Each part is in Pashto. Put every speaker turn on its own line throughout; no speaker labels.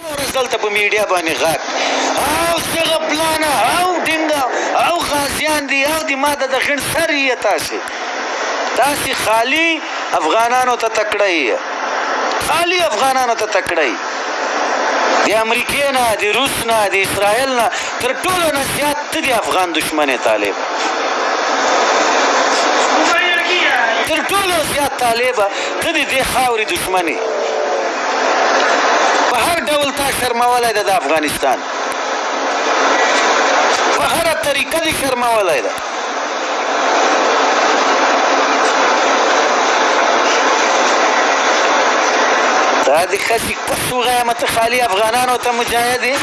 ورځ دلته په میډیا باندې غږ او څنګه پلان او ډنګا او غازیان دی او دی ماده د غن سر یې تاسو تاسو خالی افغانانو ته تکړه یې خالی افغانانو ته تکړه یې د امریکې نه د روس نه د اسرائیل نه تر ټولو نه زیات ته د افغان دشمن طالب تر ټولو زیات طالب ته د دې خاورې دشمن یې په هر ډول تا شرمولی ده دا افغانستان په هره طریقه دې شرمولی ده دا د ښځې کوس وغیمه ته خالي افغانانو ته مجاهد یې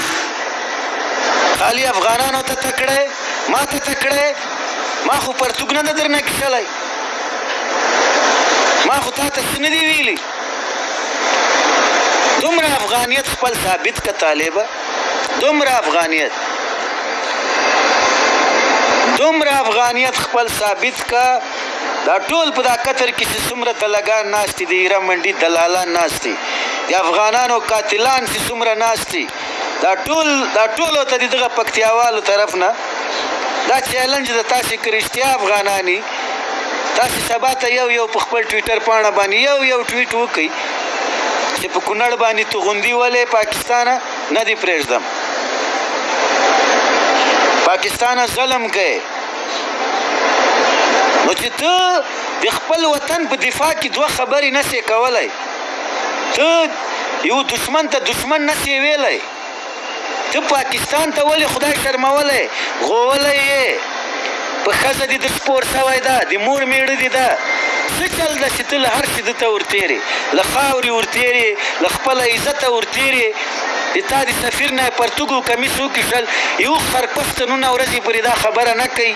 خالي افغانانو ته تکړه ما ته تکړه ما خو پرتوګ نه ده درنه کښلی ما خو تا ته څه نه دي ویلي دومره افغانیت خپل ثابت که طالبه دومره افغانیت دومره افغانیت خپل ثابت کا دا ټول په دا قطر کې چې څومره دلګان ناست دي د ایره منډي دلالان ناست دي د افغانانو قاتلان چې څومره ناست دي دا ټول دا ټول ته دغه پکتیاوالو طرف نه دا چیلنج د تاسو که رښتیا افغانانی تاسو سبا ته یو یو په خپل ټویټر پاڼه باندې یو یو ټویټ وکړئ چې په کونړ باندې توغندي ولې پاکستانه نه دی پرېږدم پاکستانه ظلم کوي نو چې ته د خپل وطن په دفاع کې دوه خبرې نسې کولای ته یو دشمن ته دشمن نه سی ویلی ته پاکستان ته ولی خدای شرمولی غوولی یې په ښځه دې د سپور سوی ده د مور میړه دې ده څه چل ده چې ته له هر څه دته ورتیرې له خاورې ورتیرې له خپله عزته ورتیرې د تا د سفیر نه پرتوګ او کمیس وکیښل یو خر پښتنونه ورځې پورې دا خبره نه کوي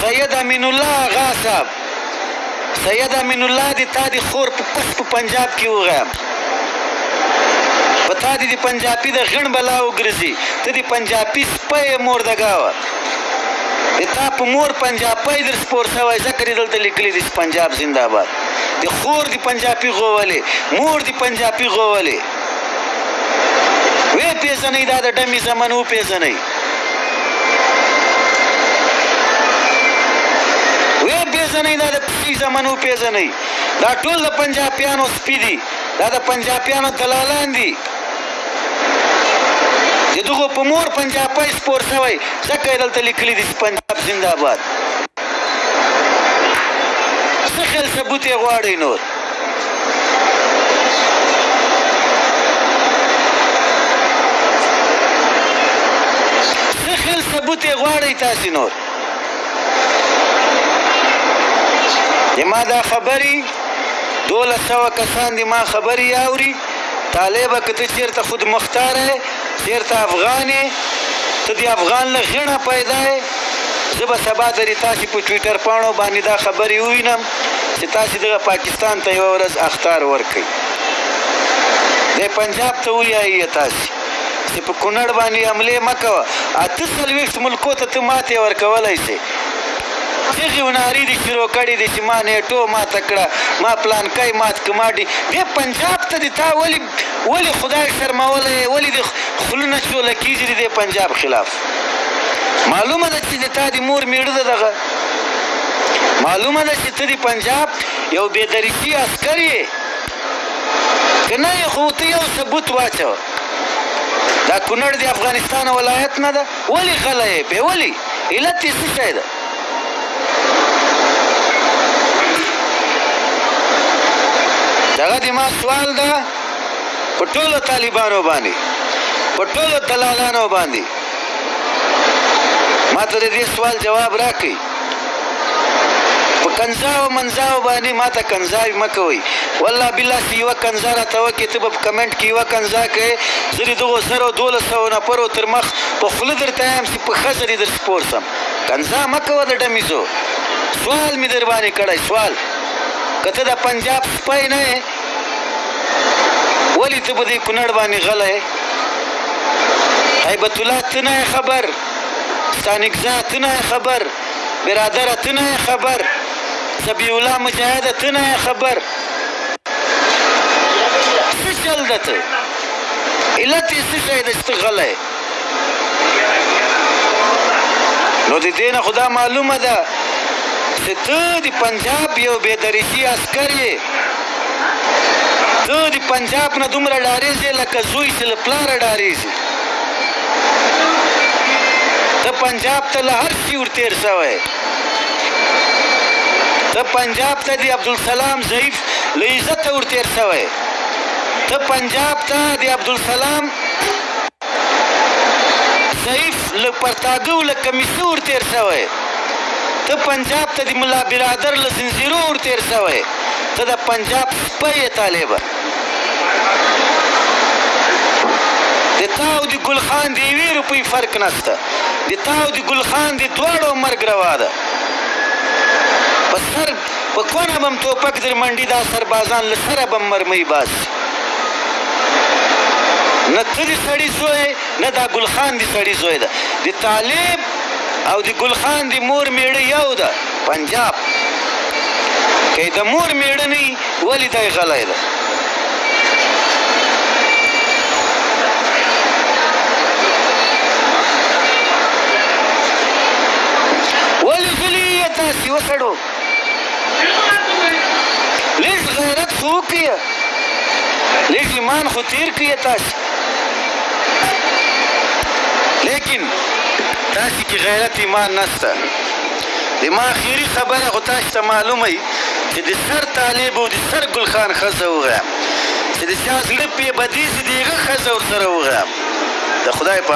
سید امین الله اغا صاحب سید امین الله دی تا دی خور په پس په پنجاب کې وغیم په تا دی دی پنجابی د غن بلا وګرځي ته دی پنجابی سپه مور دګاوه د تا په مور پنجابی در سپور شوی ځکه دی دلته لیکلی دی پنجاب زنده آباد د خور دی پنجابی غوولې مور دی پنجابی غوولې وې پیژنې دا د ډمی زمنو پیژنې وې پیژنې دا د پی زمنو پیژنې دا ټول د پنجابیانو سپی دي دا د پنجابیانو دلالان دي چې دغه په مور پنجاب پای سپور شوی ځکه یې دلته لیکلي دي چې پنجاب زنده باد څه خل ثبوت یې غواړئ نور خل ثبوت یې غواړئ تاسو نور ما دا خبري دوله سوه کسان دي ما خبري اوري طالبه که ته چیرته خود مختار یې چیرته افغان یې ته د افغان له غیڼه پیدا یې زه به سبا درې تاسې په ټویټر پاڼو باندې دا خبرې ووینم چې تاسې دغه پاکستان ته یوه ورځ اخطار ورکړئ، دی پنجاب ته ویایي تاسې چې په کونړ باندې حملې مه کوه، اته څلوېښت ملکو ته ته ماتې ورکولای شئ، چغې او نارې دې شروع کړې دي چې ما نېټو ماته کړه، ما پلانکی مات کړ، ما ډي، دی پنجاب ته دې تا ولې ولې خدای شرمولی، ولې دې خوله نه چوله کېږي د دې پنجاب خلاف؟ معلومه ده چي دتا دي مور ميړه ده دغه معلومه ده چي ته دي پنجاب يو بي دريشي عسکر يي که نه يي خو ته يو ثبوت واچوه دا کونړ دي افغانستان ولايت نه ده ولي غلي يي پي ولي علت يي څه شي ده دغه دي ما سوال ده په ټولو طالبانو باندې په ټولو دلالانو باندې ما ته دې سوال جواب راکړي په کنزاو منزاو باندې ما ته کنزاوي مکوي والله بالله چې یوه کنزا راته وکړې ته به په کمنټ کې یوه کنزا کوې زه دې دغو زرو دولس سوو نفرو تر مخ په خوله درته یم چې په ښځه دې در سپور سم کنزا مه کوه د ډمیزو سوال مې در باندې کړی سوال که ته د پنجاب سپی نه ولی ته په دې کنړ باندې غلې هیبت الله ته نه خبر سانکزا ته نه خبر برادر ته نه خبر سبی الله مجاهد ته نه خبر څه چل دته علت یې څه شی دی چې ته غلی نو د دې نه خو دا معلومه ده چې ته د پنجاب یو بې درجي عسکر یې ته د پنجاب نه دومره ډارېږې لکه زوی چې له پلاره ډارېږي ته پنجاب ته له هر شي ورتېر شوی ته پنجاب ته د عبدالسلام ضعیف له عزته ورتېر شوی ته پنجاب ته د عبدالسلام ضعیف له پرتاګه له کمیسه ور تیر شوی ته پنجاب ته د ملا برادر له زنجیرو ور تیر شوی ته د پنجاب سپی یې طالبه د تا او د ګل خان د یوې روپۍ فرق نشته د تا او د ګل خان د دواړو مرګ روا ده په سر په کونه بم توپک در منډي دا سربازان له سره بم مرمۍ باسي نه ته دي سړي زوی نه دا ګل خان دي سړي زوی ده د طالب او د ګل خان د مور میړه یو ده پنجاب که د مور میړه نه ولی دای غلی ده ولی غلی یې تاسې وسړو لږ غیرت خو وکړئ لږ ایمان خو تیر کړئ تاسو لیکن تاسو کې غیرت ایمان نشته د ما اخیری خبره خو تاسو ته معلومه وي چې د سر طالب او د سر ګلخان ښځه وغیم چې د چا زړه پې بدیږي د هغه ښځه ورسره وغیم د خدای په